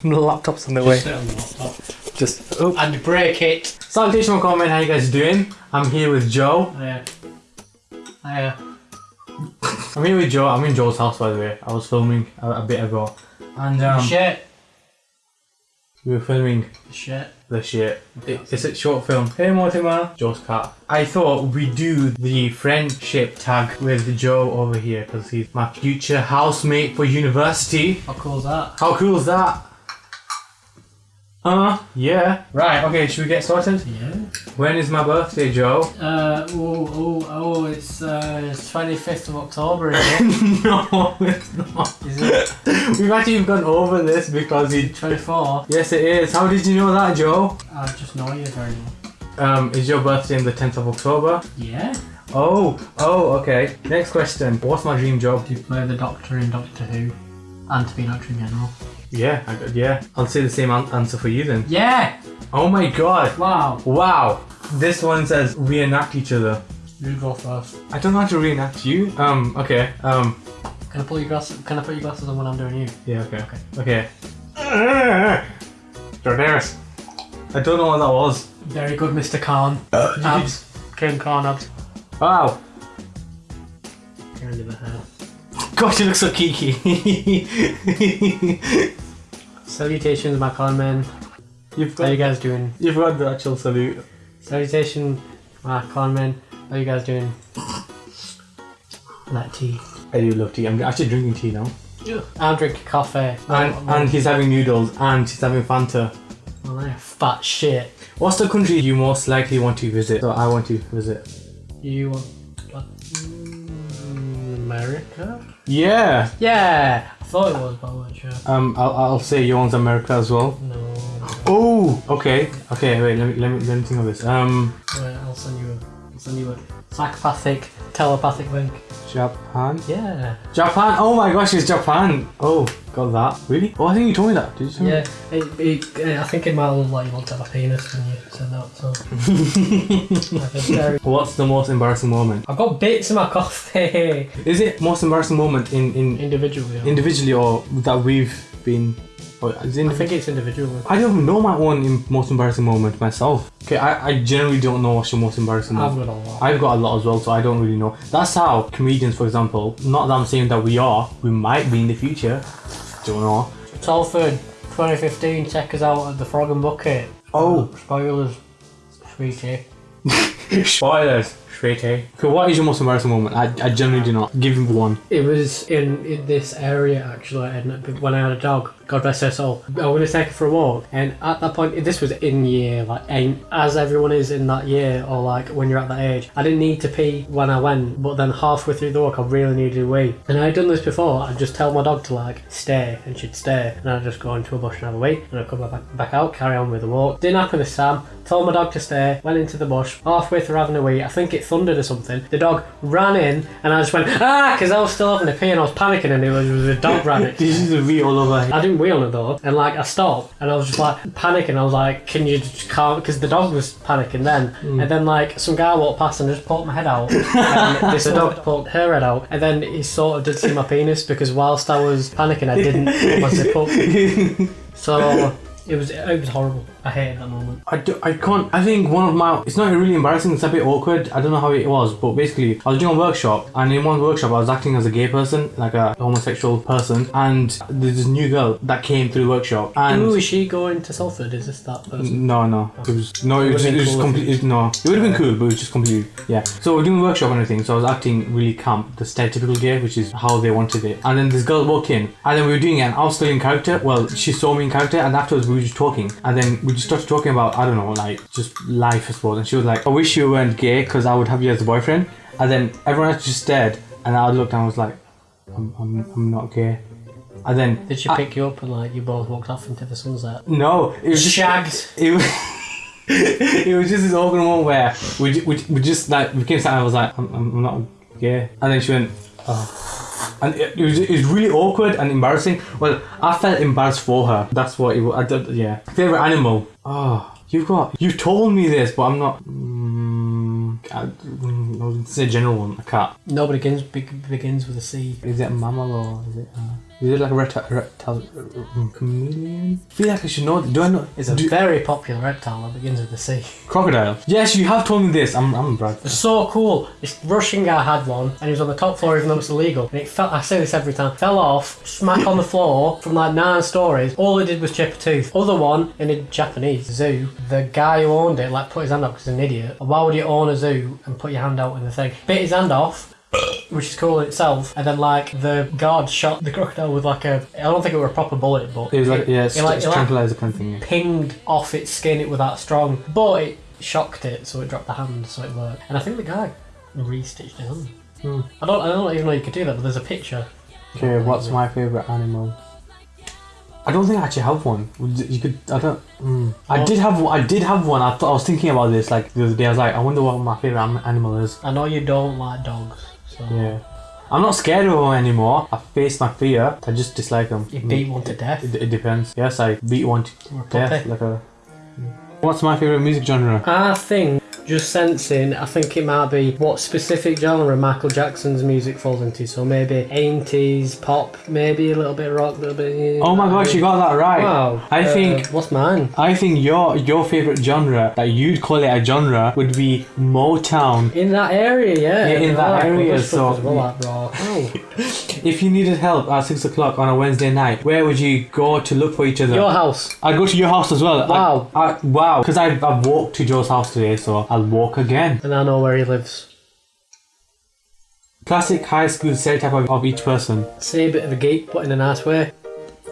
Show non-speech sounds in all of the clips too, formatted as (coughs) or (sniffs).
The laptop's on the way. Sit on the laptop. Just oh. And break it. Salutation comment. How you guys doing? I'm here with Joe. Yeah. Yeah. I'm here with Joe. I'm in Joe's house by the way. I was filming a, a bit ago, and um, Shit. we were filming Shit. the shit. It, it's a short film. Hey Mortimer, Joe's cat. I thought we'd do the friendship tag with Joe over here because he's my future housemate for university. How cool is that? How cool is that? Uh, yeah. Right, okay, should we get started? Yeah. When is my birthday, Joe? Uh, oh, oh, oh, it's, uh, it's 25th of October, is (laughs) it? no, it's not. Is it We've actually gone over this because he. 24? Yes, it is. How did you know that, Joe? I just know you very well. Um, is your birthday on the 10th of October? Yeah? Oh, oh, okay. Next question. What's my dream job? To play the Doctor in Doctor Who? And to be an actor in general? Yeah, I, yeah. I'll say the same an- answer for you then. Yeah! Oh my god. Wow. Wow. This one says reenact each other. You go first. I don't know how to reenact you. Um, okay. Um, Can I put your glasses, can I put your glasses on when I'm doing you? yeah, okay. Okay. (laughs) Okay. Jordaris. I don't know what that was. Very good, Mr. Khan. (coughs) Abs. King Khan abs. Wow. You're under the hair. Gosh, you look so kiki. (laughs) Salutations, my con men. you've How you guys doing? you've got the actual salute. Salutation, my con men. How you guys doing? Like tea. I do love tea. I'm actually drinking tea now. I'm drinking coffee. And, and he's having noodles and she's having Fanta. Oh, fat shit. What's the country you most likely want to visit? So I want to visit. You want? Mm, America? Yeah. Yeah, thought it was, but I wasn't sure. Um, I'll, I'll say you want America as well. No. Oh, okay. Okay, wait. Let me let me let me think of this. Um, Wait, I'll send you a. I'll send you a psychopathic, telepathic link. Japan. Yeah. Japan. Oh my gosh, it's Japan. Oh, got that. Really? Oh, I think you told me that. Did you? Tell me? Yeah, it, it, I think it might look like you want to have a penis when you said that. So (laughs) very- What's the most embarrassing moment? I've got bits in my coffee. (laughs) Is it most embarrassing moment in in Individually, individually or that we've been? Or it I think it's individually. I don't know my own most embarrassing moment myself. Okay, I, I generally don't know what's your most embarrassing I've moment. got a lot. I've got a lot as well, so I don't really know. That's how comedians, for example, not that I'm saying that we are, we might be in the future. Don't know. Salford, 2015. Check us out at the Frog and Bucket. Oh. Uh, spoilers, sweetie. (laughs) Spoilers. sweetie. A. Okay, what is your most embarrassing moment? I, I generally do not. Give me one. It was in, in this area actually, and when I had a dog, God rest her soul, I was going to take her for a walk, and at that point, this was in year like eight, as everyone is in that year, or like when you're at that age. I didn't need to pee when I went, but then halfway through the walk, I really needed to wee, and I had done this before. I'd just tell my dog to like stay, and she'd stay, and I'd just go into a bush and have a wee, and I'd come back back out, carry on with the walk. Didn't happen this time. Told my dog to stay, went into the bush, halfway through having a wee, I think it thundered or something. The dog ran in, and I just went, ah, because I was still having a pee and I was panicking, and it was, it was a dog ran it. Did you just wee all over? I didn't wheel it though, and like I stopped, and I was just like panicking. I was like, "Can you just calm?" Because the dog was panicking then, mm. and then like some guy walked past and just poked my head out, (laughs) and this dog poked her head out, and then he sort of did see my penis because whilst I was panicking, I didn't put my zip up. So it was it was horrible. I hated that moment. I, do, I can't. I think one of my. It's not really embarrassing. It's a bit awkward. I don't know how it was, but basically, I was doing a workshop, and in one workshop, I was acting as a gay person, like a homosexual person, and there's this new girl that came through the workshop, and. Who is she going to Salford? Is this that person? No, no. It was no. It It was, it was cool completely no. It would have been cool, but it was just completely yeah. So we're doing a workshop and everything. So I was acting really camp, the stereotypical gay, which is how they wanted it. And then this girl walked in, and then we were doing it. And I was still in character. Well, she saw me in character, and afterwards we were just talking. And then we just started talking about I don't know, like just life, I suppose. And she was like, "I wish you weren't gay, because I would have you as a boyfriend." And then everyone else just stared, and I looked and I was like, "I'm, I'm, I'm not gay." And then Did she I- pick you up and like you both walked off into the sunset? no, it was just Shagged. (laughs) it was, (laughs) it was just this awkward moment where we, we, we just like we came sat and I was like I'm, I'm I'm not gay and then she went oh and it, it was it was really awkward and embarrassing. Well I felt embarrassed for her. That's what it was I don't, yeah. Favorite animal? Oh you've got you told me this but I'm not mm, I, mm, I was say a general one a cat. Nobody begins, be- begins with a C. is it a mammal or is it uh, Is it like a reptile? reptile um, chameleon? I feel like I should know. Do I know? It's a do- very popular reptile that begins with the C. crocodile. Yes, you have told me this. I'm, I'm Brad. It's so cool. This Russian guy had one, and he was on the top floor, even though it's illegal. And it fell. I say this every time. Fell off, smack on the floor from like nine stories. All it did was chip a tooth. Other one in a Japanese zoo. The guy who owned it like put his hand up because he's an idiot. Why would you own a zoo and put your hand out in the thing? Bit his hand off. Which is cool in itself, and then like the guard shot the crocodile with like a I don't think it was a proper bullet, but It was like yeah, it's, it, like, it's it, like, tranquilizer kind of thing. Yeah. pinged off its skin. It was that strong, but it shocked it, so it dropped the hand, so it worked. And I think the guy restitched hand. Hmm. I don't, I don't even know you could do that, but there's a picture. Okay, what's my favorite animal? I don't think I actually have one. You could. I don't. Mm. I did have. one- I did have one. I thought I was thinking about this like the other day. I was like, I wonder what my favorite animal is. I know you don't like dogs, so Yeah. I'm not scared of them anymore. I faced my fear. I just dislike them. you beat one to death. It, it depends. Yes, I beat one to death. Like a. What's my favorite music genre? I think, just sensing, I think it might be what specific genre Michael Jackson's music falls into. So maybe 80s, pop, maybe a little bit rock, a little bit. Oh my gosh, you got that right. Wow. I Uh, think What's mine? I think your your favorite genre that you'd call it a genre would be Motown. In that area, yeah. Yeah, in I that like area, so- well, like rock. (laughs) Oh. If you needed help at six o'clock on a Wednesday night, where would you go to look for each other? Your house. I'd go to your house as well. I- Wow. I, wow. Because I've, I've walked to Joe's house today, so I'll walk again. And I know where he lives. Classic high school stereotype of, of each person. Say a bit of a geek, but in a nice way.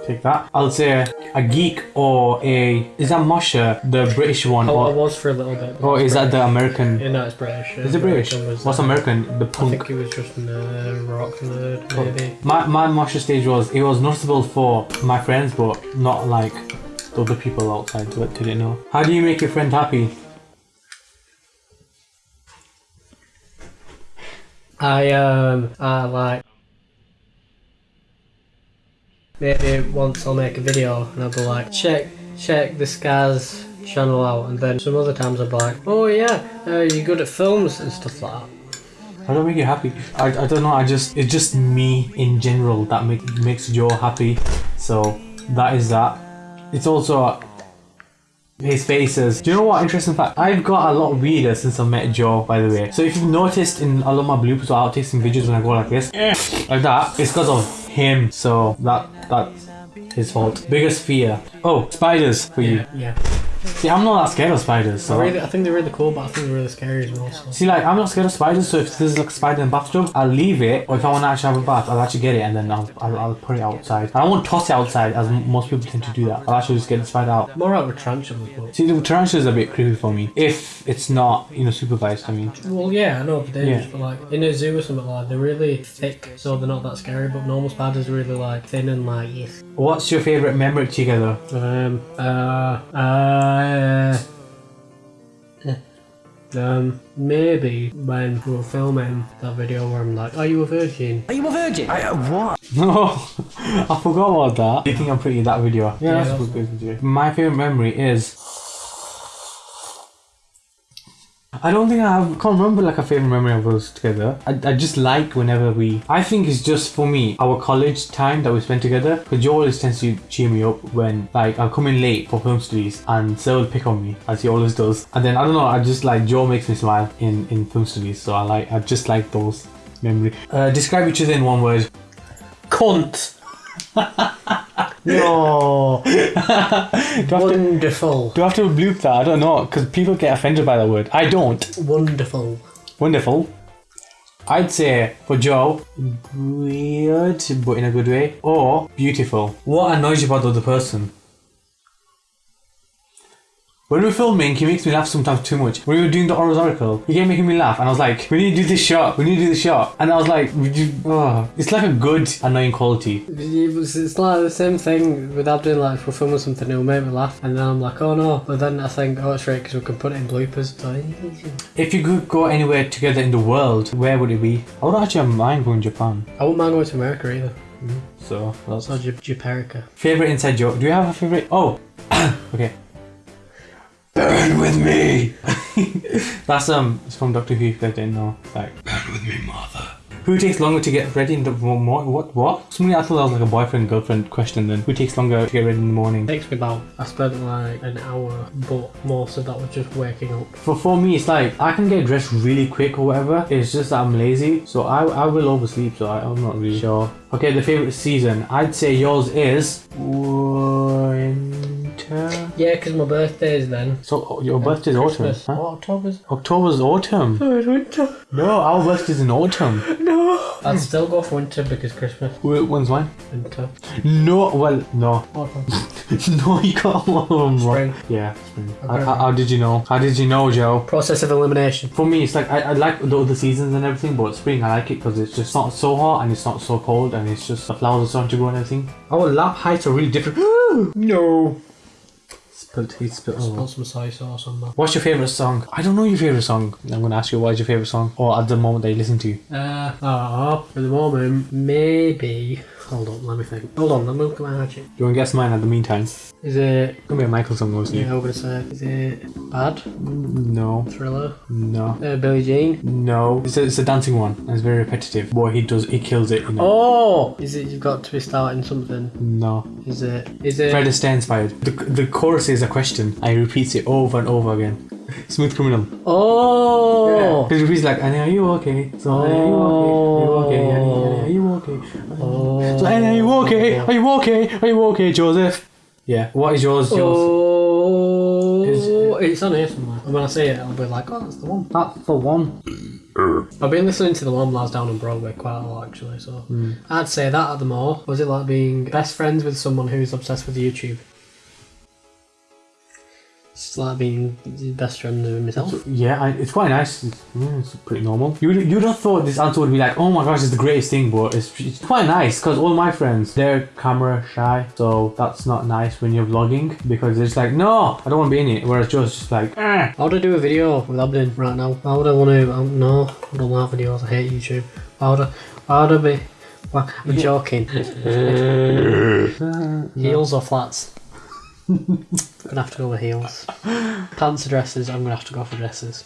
Take that. I'll say a geek or a. Is that Moshe, the British one? Oh, I Or, was for a little bit. or is that the American? Yeah, no, it's British. Is it British? Was, What's uh, American? The I punk. think it was just a rock nerd, maybe. My my Moshe stage was it was noticeable for my friends, but not like the other people outside that didn't know. How do you make your friend happy? I um, I like. Maybe once I'll make a video and I'll be like, check, check this guy's channel out, and then some other times I'll be like, oh yeah, uh, you're good at films and stuff like that. I make you happy? I, I don't know. I just it's just me in general that make, makes Joe happy. So that is that. It's also his faces. Do you know what? Interesting fact. I've got a lot weirder since I met Joe. By the way. So if you've noticed in a lot of my bloopers or outtakes and videos when I go like this, (sniffs) like that, it's because of him. So that that's his fault. Biggest fear. Oh, spiders for you. Yeah. See, I'm not that scared of spiders. So. I really, I think they're really cool, but I think they're really scary as well. So. See, like, I'm not scared of spiders, so if there's like a spider in the bathtub, I'll leave it, or if I want to actually have a bath, I'll actually get it and then I'll, I'll, I'll put it outside. I won't toss it outside, as most people tend to do that. I'll actually just get the spider out. More out with tarantulas, but. See, the tarantula is a bit creepy for me, if it's not, you know, supervised, I mean. Well, yeah, I know they're dangerous, Yeah. but like in a zoo or something like, they're really thick, so they're not that scary. But normal spiders are really like thin and like yes. What's your favourite memory together? Um. Uh. Uh. Eh. Um. Maybe when we were filming that video where I'm like, "Are you a virgin?" Are you a virgin? What? (laughs) No, I forgot about that. Do you think I'm pretty in that video? Yeah, that's that's- a good video. My favourite memory is. I don't think I have, can't remember like a favorite memory of us together. I, I just like whenever we. I think it's just for me our college time that we spent together. Because Joe always tends to cheer me up when like I'll come in late for film studies, and Sir will pick on me as he always does. And then I don't know, I just like Joe makes me smile in in film studies, so I like I just like those memories. Uh, describe each other in one word. Cunt. (laughs) No. (laughs) do, have to, Wonderful. do I have to bloop that? I don't know, because people get offended by that word. I don't. Wonderful. Wonderful. I'd say for Joe, weird, but in a good way, or beautiful. What annoys you about the other person? When we're filming, he makes me laugh sometimes too much. When we were doing the Oros Oracle, he kept making me laugh, and I was like, "We need to do this shot. We need to do this shot." And I was like, you?" Oh. It's like a good annoying quality. It was, it's like the same thing with Abdul, like if we're filming something, it'll make me laugh, and then I'm like, oh no, but then I think, oh, it's right, because we can put it in bloopers. So, If you could go anywhere together in the world, where would it be? I would actually mind going to Japan. I wouldn't mind going to America either. Mm-hmm. So that's Or J- Japerica. favorite inside joke. Do you have a favorite? Oh, (coughs) okay. Burn with me. (laughs) That's um, it's from Doctor Who. If you guys didn't know, like burn with me, mother. Who takes longer to get ready in the morning? What? What? Somebody I thought that was like a boyfriend girlfriend question. Then who takes longer to get ready in the morning? takes me about. I spent like an hour, but most of that was just waking up. For, for me, it's like I can get dressed really quick or whatever. It's just that I'm lazy, so I, I will oversleep. So I, I'm not really sure. Okay, the favorite season. I'd say yours is winter. Yeah, because my birthday is then. So oh, your birthday's autumn. Christmas. Huh? October's? October's autumn. Oh, it's winter. No, our birthday's in autumn. (laughs) No. I'd still go for winter because Christmas. Wh- When's mine? Winter. No, well, no. Autumn. (laughs) no, you got (laughs) one of them wrong. Spring. Yeah, spring. Okay. How, how- how did you know? How did you know, Joe? Process of elimination. For me, it's like I, I like the other seasons and everything, but spring I like it because it's just not so hot and it's not so cold and it's just the flowers are starting to grow and everything. Our lap heights are really different. (gasps) no. Spilled, he spilled. oh. Some soy sauce on that. What's your favorite song? I don't know your favorite song. I'm gonna ask you what's your favorite song, or at the moment that you listen to. Uh, oh, at the moment, maybe. Hold on, let me think. Hold on, let me look at my hatchet. Do you want to guess mine at the meantime? Is it. Gonna be a Michael song, obviously. Yeah, I'm gonna say. Is it Bad? No, Thriller? no, Uh, Billie Jean? no. It's a, it's a dancing one. It's very repetitive. Boy, he does. He kills it. You know. Oh! Is it You've Got to Be Starting Something? No. Is it. Is it. Fred Astaire inspired. The, the chorus is a question. I repeat it over and over again. (laughs) Smooth criminal. Oh! Because it repeats like, Annie, are you okay? So, Annie, are you okay? Are you okay? Annie, Annie, are you okay? Oh. So, are you okay? Are you okay? Are you okay, Joseph? Yeah. What is yours? Yours. Oh, Is- it's on here somewhere. And when I say it, I'll be like, oh, that's the one. That's the one. (clears throat) I've been listening to the one last down on Broadway quite a lot actually, so hmm. I'd say that at the more. Was it like being best friends with someone who's obsessed with YouTube? Like being best friend with myself. Yeah, I, it's quite nice. It's, mm, it's pretty normal. You you'd have thought this answer would be like, oh my gosh, it's the greatest thing, but it's, it's quite nice because all my friends they're camera shy, so that's not nice when you're vlogging because it's like, no, I don't want to be in it. Whereas Joe's just like, eh. How would I do a video with Abdin right now? Why would I want to? Um, no, I don't like videos. I hate YouTube. Why would I? Would I be? Well, I'm joking. (laughs) heels or flats? (laughs) Gonna have to go with heels. Pants or dresses? I'm gonna have to go for dresses.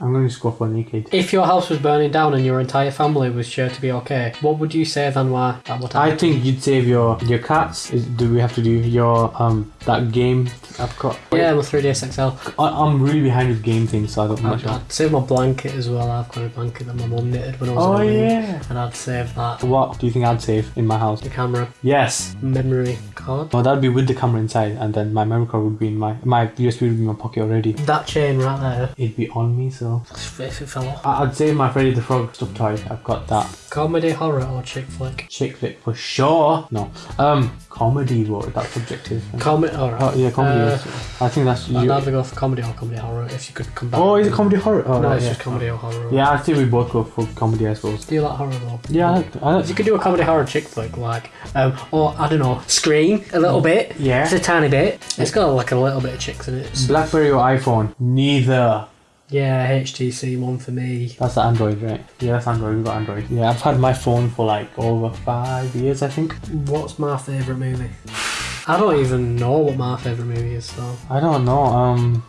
I'm going to just go for naked. If your house was burning down and your entire family was sure to be okay, what would you save and why? At what I think you'd save your your cats. Is, do we have to do your um that game I've got? Yeah, my 3ds XL. I, I'm really behind with game things, so I don't. Not I'd, save my blanket as well. I've got a blanket that my mum knitted when I was Oh yeah. And I'd save that. What do you think I'd save in my house? The camera, Yes. memory card. No, that'd be with the camera inside, and then my memory card would be in my my USB would be in my pocket already. That chain right there. It'd be on me, so If it fell off. I- I'd say my Freddy the Frog stuffed toy. I've got that. Comedy, horror, or chick flick? Chick flick for sure. No, um, comedy. What that's subjective. Comedy, alright. Oh yeah, comedy. Uh, yes. I think that's. I'd You. either go for comedy or comedy horror if you could come back. Oh, is it comedy horror? Oh, No, right, it's yeah. just comedy or horror. Yeah, I'd say we both go for comedy, I suppose. Do you like horror though? Yeah, I like, I like You could do a comedy horror chick flick, like, um, or I don't know, Scream a little bit. Yeah. It's a tiny bit. It's got like a little bit of chicks in it. BlackBerry or iPhone? Neither. Yeah, HTC one for me. That's the Android, right? Yeah, that's Android. We've got Android. Yeah, I've had my phone for like over five years, I think. What's my favourite movie? I don't even know what my favourite movie is though. I don't know. Um,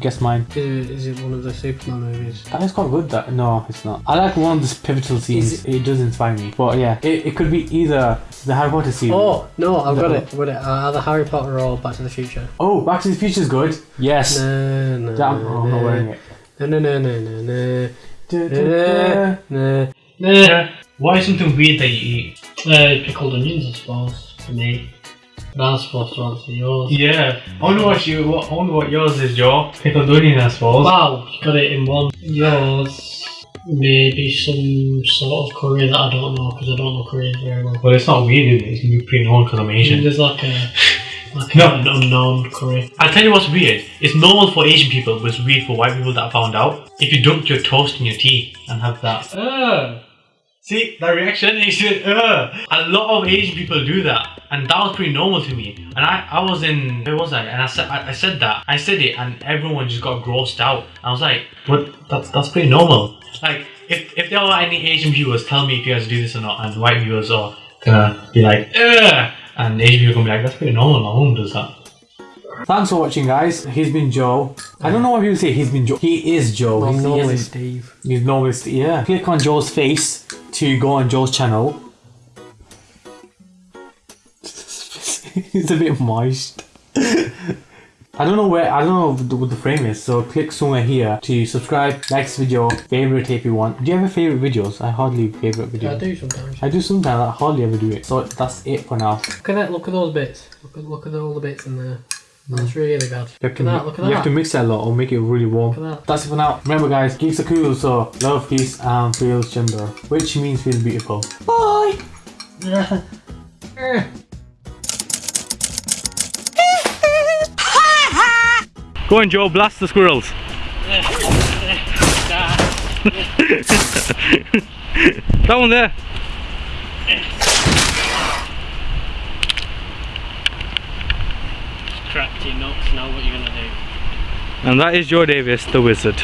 guess mine. Is it, is it one of the Superman movies? That is quite good. That no, it's not. I like one of the pivotal scenes. Is It, does inspire me. But yeah, it, it could be either the Harry Potter scene. Oh no, I've got No. it. I've got it. Uh, either Harry Potter or Back to the Future. Oh, Back to the Future is good. Yes. No, no, Yeah, I'm, oh, I'm not wearing it. No, no, no, no, no, no. Da, da, da. no. What is something weird that you eat? Uh, pickled onions, I suppose, for me. That's supposed to answer yours. Yeah. I wonder what you. What, I wonder what yours is, Joe. Pickled onion, I suppose. Wow, you got it in one. Yours, maybe some sort of curry that I don't know because I don't know Korean very well. Well, it's not weird. Is it? It's pretty known because I'm Asian. There's like a like No. unknown curry. I'll tell you what's weird. It's normal for Asian people, but it's weird for white people that I found out. If you dunk your toast in your tea and have that. Oh, See, that reaction? Said, Ugh. A lot of Asian people do that. And that was pretty normal to me. And I, I was in, where was I? And I said, I, I said that. I said it and everyone just got grossed out. I was like, what? That's, that's pretty normal. Like, if, if there are any Asian viewers, tell me if you guys do this or not. And white viewers are gonna be like, Ugh. And Asian people gonna be like, that's pretty normal. My mom does that. Thanks for watching, guys. He's been Joe. I don't know why people say he's been Joe. He is Joe. Well, he's, normally hasn't- Steve. he's normally St- yeah. Click on Joe's face to go on Joe's channel. (laughs) it's a bit moist. (laughs) I don't know where, I don't know what the, what the frame is, so click somewhere here to subscribe, like this video, favorite if you want. Do you have favorite videos? I hardly favorite videos. I do sometimes. I do sometimes, I hardly ever do it. So that's it for now. Look at that. Look at those bits. Look at look at all the bits in there. That's really good. You have Look to, at that. Look at you have to mix that a lot or make it really warm. Look at that. That's it for now. Remember guys, geeks are cool, so love, peace, and feels gender. Which means feel beautiful. Bye! (laughs) Eh. Go on Joe, blast the squirrels. (laughs) that one there. Cracked your nuts. Now what you gonna do? And that is Joe Davis, the wizard.